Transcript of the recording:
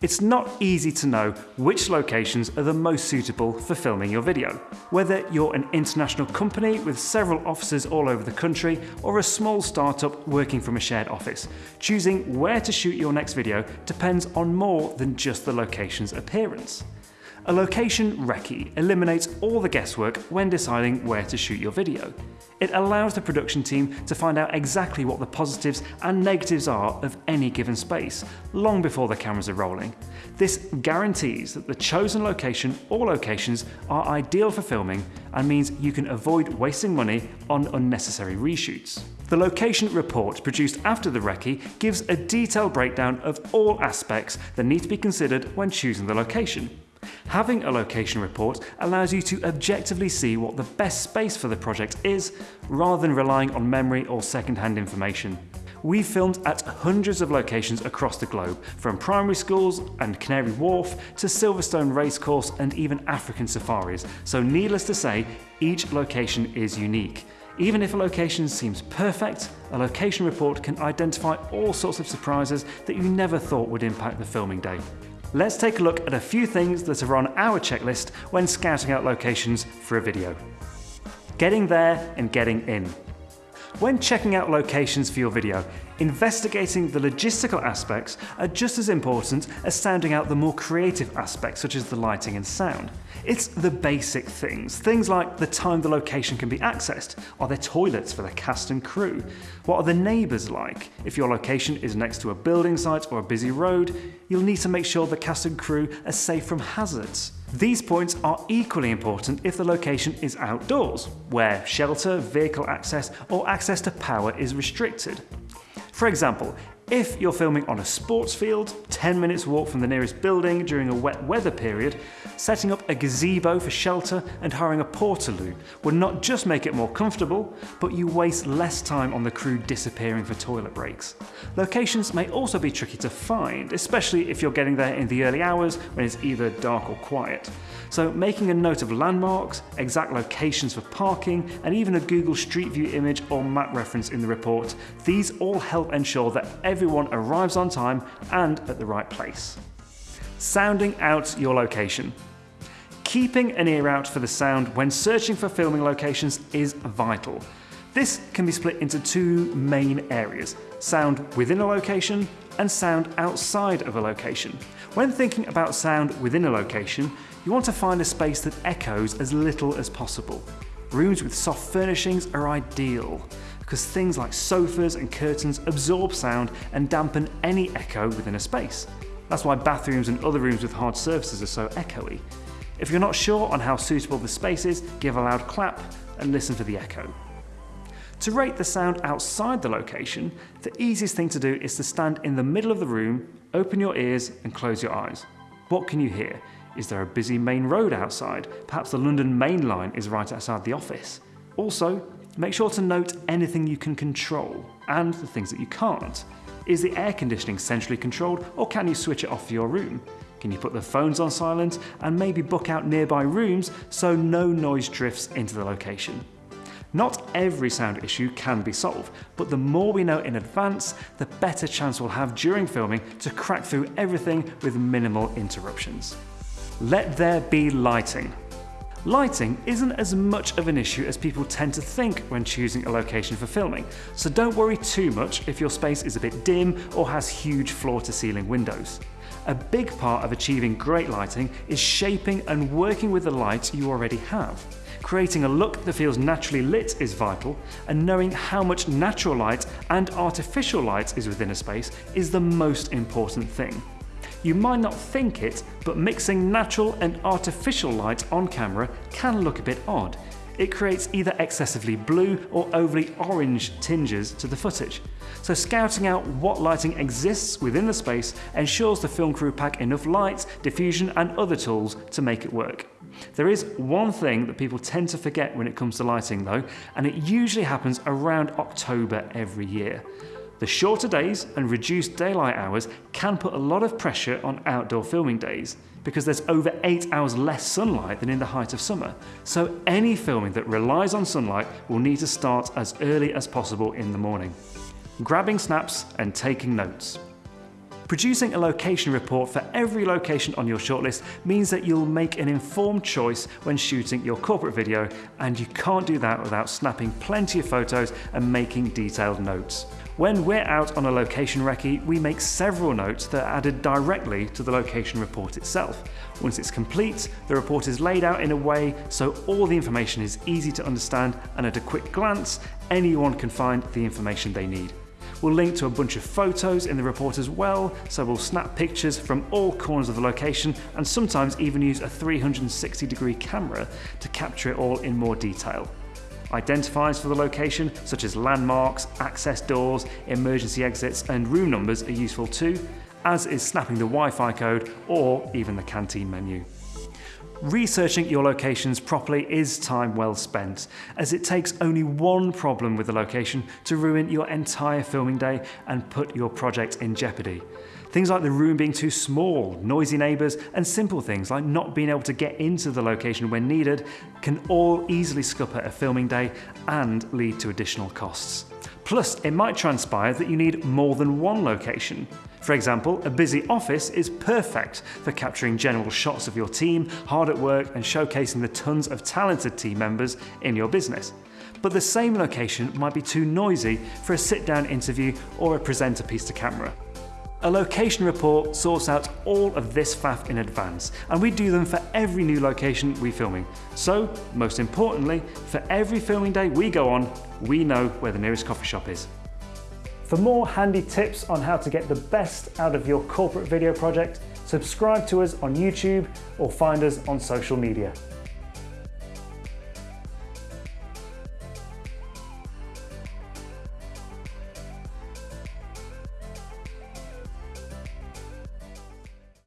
It's not easy to know which locations are the most suitable for filming your video. Whether you're an international company with several offices all over the country or a small startup working from a shared office, choosing where to shoot your next video depends on more than just the location's appearance. A location recce eliminates all the guesswork when deciding where to shoot your video. It allows the production team to find out exactly what the positives and negatives are of any given space, long before the cameras are rolling. This guarantees that the chosen location or locations are ideal for filming and means you can avoid wasting money on unnecessary reshoots. The location report produced after the recce gives a detailed breakdown of all aspects that need to be considered when choosing the location. Having a location report allows you to objectively see what the best space for the project is, rather than relying on memory or second-hand information. We filmed at hundreds of locations across the globe, from primary schools and Canary Wharf to Silverstone Racecourse and even African safaris, so needless to say, each location is unique. Even if a location seems perfect, a location report can identify all sorts of surprises that you never thought would impact the filming day. Let's take a look at a few things that are on our checklist when scouting out locations for a video. Getting there and getting in. When checking out locations for your video, investigating the logistical aspects are just as important as sounding out the more creative aspects such as the lighting and sound. It's the basic things, things like the time the location can be accessed, are there toilets for the cast and crew, what are the neighbours like, if your location is next to a building site or a busy road, you'll need to make sure the cast and crew are safe from hazards. These points are equally important if the location is outdoors, where shelter, vehicle access or access to power is restricted. For example, if you're filming on a sports field, 10 minutes walk from the nearest building during a wet weather period, setting up a gazebo for shelter and hiring a portaloo would not just make it more comfortable, but you waste less time on the crew disappearing for toilet breaks. Locations may also be tricky to find, especially if you're getting there in the early hours when it's either dark or quiet. So making a note of landmarks, exact locations for parking, and even a Google Street View image or map reference in the report, these all help ensure that everyone arrives on time and at the right place. Sounding out your location. Keeping an ear out for the sound when searching for filming locations is vital. This can be split into two main areas, sound within a location and sound outside of a location. When thinking about sound within a location, you want to find a space that echoes as little as possible. Rooms with soft furnishings are ideal because things like sofas and curtains absorb sound and dampen any echo within a space. That's why bathrooms and other rooms with hard surfaces are so echoey. If you're not sure on how suitable the space is, give a loud clap and listen for the echo. To rate the sound outside the location, the easiest thing to do is to stand in the middle of the room, open your ears and close your eyes. What can you hear? Is there a busy main road outside? Perhaps the London Main Line is right outside the office. Also, Make sure to note anything you can control and the things that you can't. Is the air conditioning centrally controlled or can you switch it off for your room? Can you put the phones on silent and maybe book out nearby rooms so no noise drifts into the location? Not every sound issue can be solved, but the more we know in advance, the better chance we'll have during filming to crack through everything with minimal interruptions. Let there be lighting. Lighting isn't as much of an issue as people tend to think when choosing a location for filming, so don't worry too much if your space is a bit dim or has huge floor-to-ceiling windows. A big part of achieving great lighting is shaping and working with the lights you already have. Creating a look that feels naturally lit is vital, and knowing how much natural light and artificial light is within a space is the most important thing. You might not think it, but mixing natural and artificial light on camera can look a bit odd. It creates either excessively blue or overly orange tinges to the footage. So scouting out what lighting exists within the space ensures the film crew pack enough light, diffusion and other tools to make it work. There is one thing that people tend to forget when it comes to lighting though, and it usually happens around October every year. The shorter days and reduced daylight hours can put a lot of pressure on outdoor filming days because there's over 8 hours less sunlight than in the height of summer. So any filming that relies on sunlight will need to start as early as possible in the morning. Grabbing snaps and taking notes. Producing a location report for every location on your shortlist means that you'll make an informed choice when shooting your corporate video, and you can't do that without snapping plenty of photos and making detailed notes. When we're out on a location recce, we make several notes that are added directly to the location report itself. Once it's complete, the report is laid out in a way so all the information is easy to understand and at a quick glance, anyone can find the information they need. We'll link to a bunch of photos in the report as well, so we'll snap pictures from all corners of the location and sometimes even use a 360 degree camera to capture it all in more detail. Identifiers for the location, such as landmarks, access doors, emergency exits, and room numbers are useful too, as is snapping the Wi-Fi code or even the canteen menu. Researching your locations properly is time well spent, as it takes only one problem with the location to ruin your entire filming day and put your project in jeopardy. Things like the room being too small, noisy neighbours, and simple things like not being able to get into the location when needed can all easily scupper a filming day and lead to additional costs. Plus, it might transpire that you need more than one location. For example, a busy office is perfect for capturing general shots of your team, hard at work, and showcasing the tons of talented team members in your business. But the same location might be too noisy for a sit down interview or a presenter piece to camera. A location report sorts out all of this faff in advance, and we do them for every new location we're filming. So, most importantly, for every filming day we go on, we know where the nearest coffee shop is. For more handy tips on how to get the best out of your corporate video project, subscribe to us on YouTube or find us on social media.